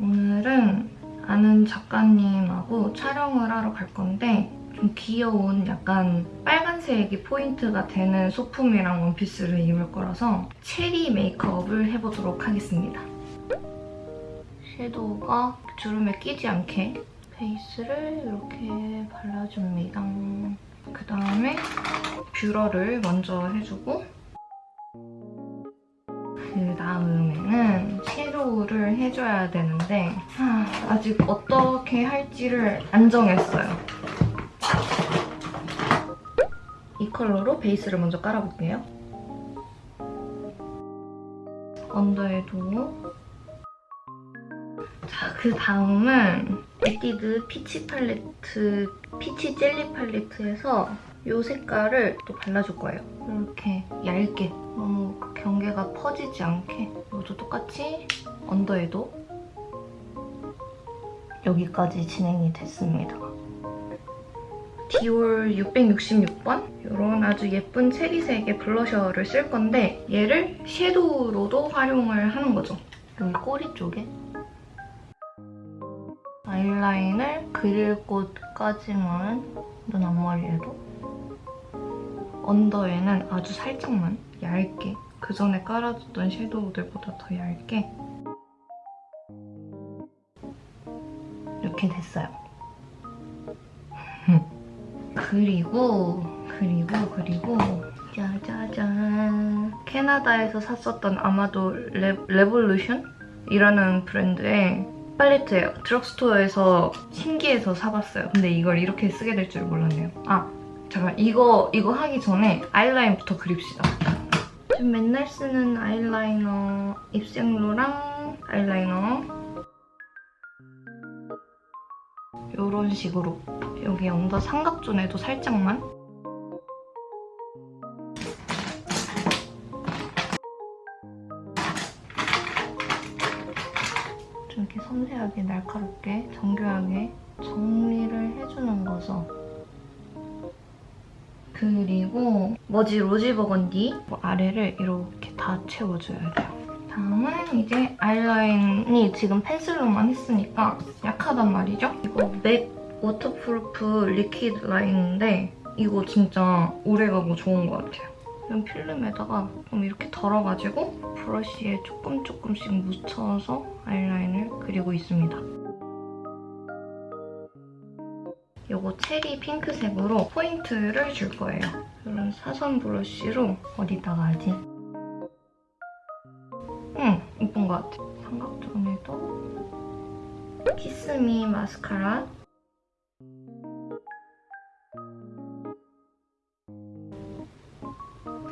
오늘은 아는 작가님하고 촬영을 하러 갈 건데 좀 귀여운 약간 빨간색이 포인트가 되는 소품이랑 원피스를 입을 거라서 체리 메이크업을 해보도록 하겠습니다. 섀도우가 주름에 끼지 않게 베이스를 이렇게 발라줍니다. 그 다음에 뷰러를 먼저 해주고 그 다음에는 섀도우를 해줘야 되는데 아, 아직 어떻게 할지를 안 정했어요. 컬러로 베이스를 먼저 깔아볼게요. 언더에도 자, 그 다음은 에뛰드 peach 팔레트, peach 젤리 팔레트에서 이 색깔을 또 발라줄 거예요. 이렇게 얇게 너무 그 경계가 퍼지지 않게 이것도 똑같이 언더에도 여기까지 진행이 됐습니다. 디올 666번 이런 아주 예쁜 체리색의 블러셔를 쓸 건데 얘를 섀도우로도 활용을 하는 거죠. 여기 꼬리 쪽에 아이라인을 그릴 곳까지만 눈 앞머리에도 언더에는 아주 살짝만 얇게 그 전에 깔아줬던 섀도우들보다 더 얇게 이렇게 됐어요. 그리고 그리고 그리고 짜자잔 캐나다에서 샀었던 아마도 레, Revolution? 이라는 브랜드의 팔레트예요. 드럭스토어에서 신기해서 사봤어요. 근데 이걸 이렇게 쓰게 될 줄 몰랐네요. 아 잠깐 이거 이거 하기 전에 아이라인부터 그립시다. 맨날 쓰는 아이라이너 입생로랑 아이라이너 이런 식으로 여기 언더 삼각존에도 살짝만 좀 이렇게 섬세하게 날카롭게 정교하게 정리를 해주는 거죠. 그리고 머지 rosy 버건디 아래를 이렇게 다 채워줘야 돼요. 다음은 이제 아이라인이 지금 펜슬로만 했으니까 약하단 말이죠? 이거 맥 waterproof liquid 라인인데 이거 진짜 오래가고 좋은 것 같아요. 이런 필름에다가 좀 이렇게 덜어가지고 브러쉬에 조금 조금씩 묻혀서 아이라인을 그리고 있습니다. 이거 체리 핑크색으로 포인트를 줄 거예요. 이런 사선 브러쉬로 어디다가 하지? 응, 이쁜 것 같아. 삼각존에도 키스미 마스카라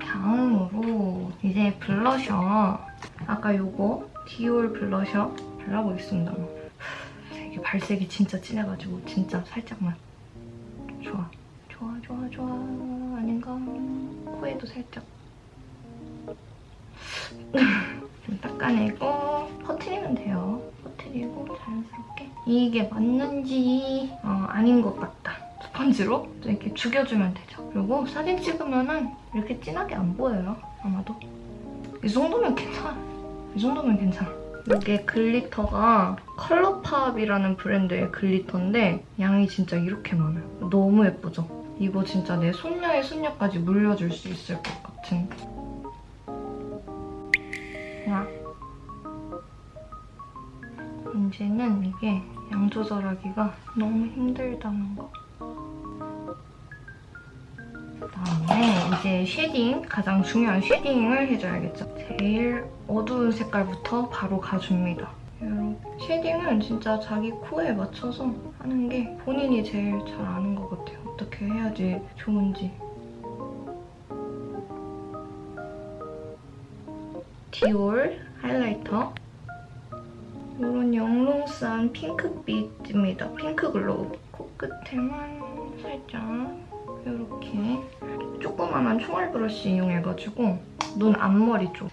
다음으로 이제 블러셔 아까 요거 디올 블러셔 발라보겠습니다. 이게 발색이 진짜 진해가지고 진짜 살짝만 좋아 좋아 좋아 좋아 아닌가? 코에도 살짝 좀 닦아내고 퍼트리면 돼요. 퍼트리고 자연스럽게 이게 맞는지 어, 아닌 것 같다. 스펀지로 좀 이렇게 죽여주면 되죠. 그리고 사진 찍으면 이렇게 진하게 안 보여요. 아마도. 이 정도면 괜찮아. 이 정도면 괜찮아. 이게 glitter가 컬러팝이라는 브랜드의 glitter인데 양이 진짜 이렇게 많아요. 너무 예쁘죠? 이거 진짜 내 손녀의 손녀까지 물려줄 수 있을 것 같은 양. 문제는 이게 양 조절하기가 너무 힘들다는 거. 그다음에 이제 shading, 가장 중요한 shading을 해줘야겠죠. 제일 어두운 색깔부터 바로 가줍니다. shading은 진짜 자기 코에 맞춰서 하는 게 본인이 제일 잘 아는 것 같아요. 어떻게 해야지 좋은지. 디올 highlighter 이런 영롱한 핑크빛입니다. pink glow. 코끝에만 살짝 이렇게 조그만한 총알 브러쉬 이용해가지고 눈 앞머리 쪽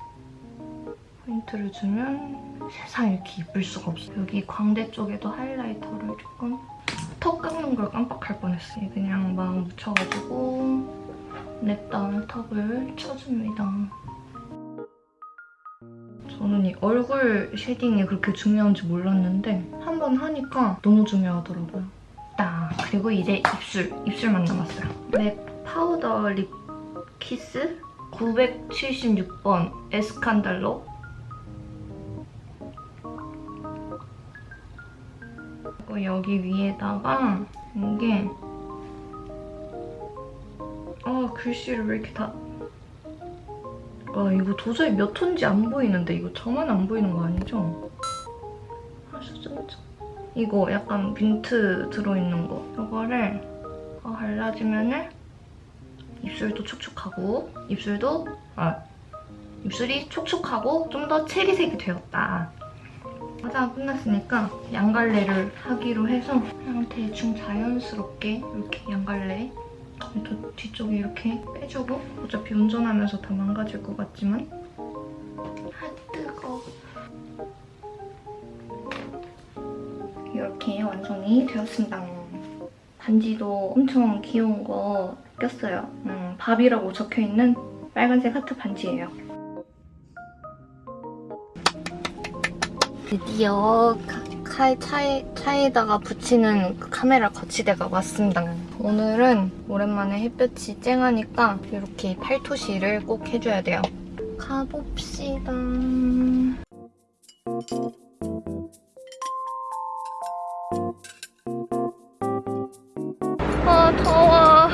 포인트를 주면 세상 이렇게 이쁠 수가 없어. 여기 광대 쪽에도 highlighter를 조금 턱 깎는 걸 깜빡할 뻔했어요. 그냥 막 묻혀가지고 냅다 턱을 쳐줍니다. 저는 이 얼굴 shading이 그렇게 중요한지 몰랐는데 한 번 하니까 너무 중요하더라고요. 딱 그리고 이제 입술, 입술만 남았어요. 맥 powder lip kiss 976번 에스칸달로 그리고 여기 위에다가 이게 아 글씨를 왜 이렇게 다 아, 이거 도저히 몇 혼지 안 보이는데 이거 저만 안 보이는 거 아니죠? 아, 진짜. 이거 약간 민트 들어있는 거. 이거를 어, 발라주면은 입술도 촉촉하고 입술도 아 입술이 촉촉하고 좀 더 체리색이 되었다. 화장 끝났으니까 양갈래를 하기로 해서 그냥 대충 자연스럽게 이렇게 양갈래 또 뒤쪽에 이렇게 빼주고 어차피 운전하면서 다 망가질 것 같지만. 아 뜨거. 이렇게 완성이 되었습니다. 반지도 엄청 귀여운 거 꼈어요. 음, 밥이라고 적혀있는 빨간색 하트 반지예요. 드디어 칼 차에, 차에다가 붙이는 그 카메라 거치대가 왔습니다. 오늘은 오랜만에 햇볕이 쨍하니까 이렇게 팔토시를 꼭 해줘야 돼요. 가봅시다. 아 더워.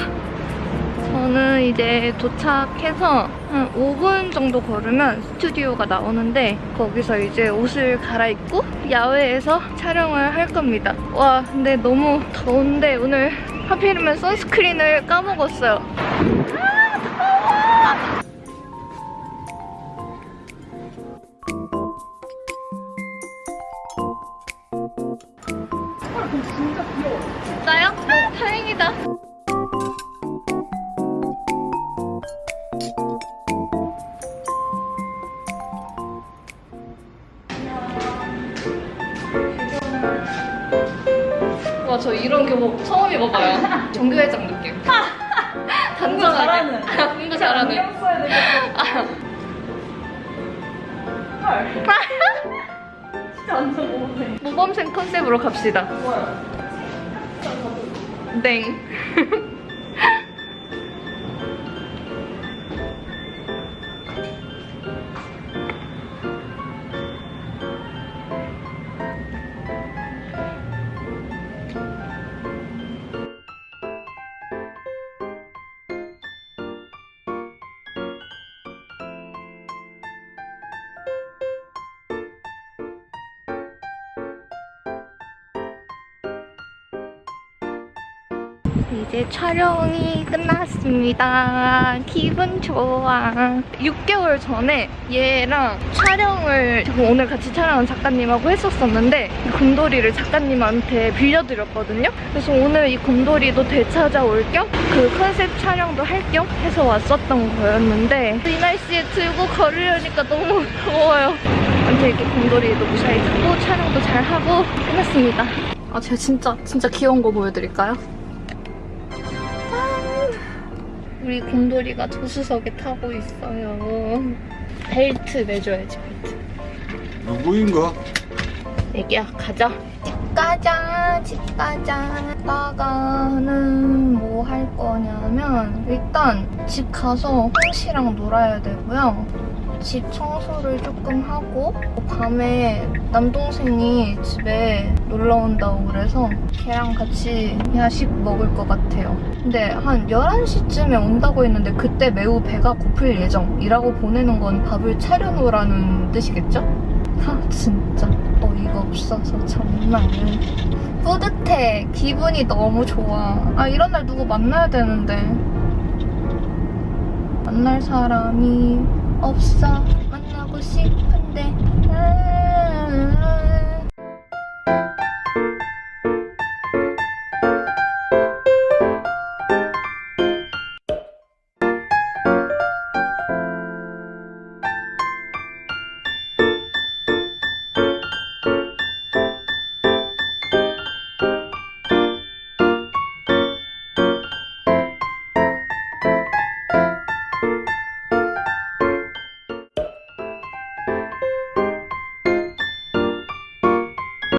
저는 이제 도착해서 한 5분 정도 걸으면 스튜디오가 나오는데 거기서 이제 옷을 갈아입고 야외에서 촬영을 할 겁니다. 와 근데 너무 더운데 오늘 하필이면 선스크린을 까먹었어요. 진 저 이런 교복 처음 입어봐요. 정교회장 느낌. 단정하게. 공부 잘하는. 안경 써야 되겠다. 헐. 진짜 완전 모범생. 모범생 컨셉으로 갑시다. 좋아요. 땡. 이제 촬영이 끝났습니다. 기분 좋아. 6개월 전에 얘랑 촬영을 지금 오늘 같이 촬영한 작가님하고 했었었는데 이 곰돌이를 작가님한테 빌려드렸거든요. 그래서 오늘 이 곰돌이도 되찾아올 겸 그 컨셉 촬영도 할 겸 해서 왔었던 거였는데 이 날씨에 들고 걸으려니까 너무 더워요. 아무튼 이렇게 곰돌이도 무사히 타고 촬영도 잘 하고 끝났습니다. 아 제가 진짜 진짜 귀여운 거 보여드릴까요? 우리 곰돌이가 조수석에 타고 있어요. 벨트 매줘야지, 벨트. 누구인가? 애기야, 가자. 집 가자, 집 가자. 나가는 뭐 할 거냐면 일단 집 가서 홍시랑 놀아야 되고요. 집 청소를 조금 하고 밤에 남동생이 집에 놀러 온다고 그래서 걔랑 같이 야식 먹을 것 같아요. 근데 한 11시쯤에 온다고 했는데 그때 매우 배가 고플 예정이라고 보내는 건 밥을 차려놓으라는 뜻이겠죠? 하 진짜 어이가 없어서 정말 뿌듯해 기분이 너무 좋아 아 이런 날 누구 만나야 되는데 만날 사람이 없어 만나고 싶은데 아.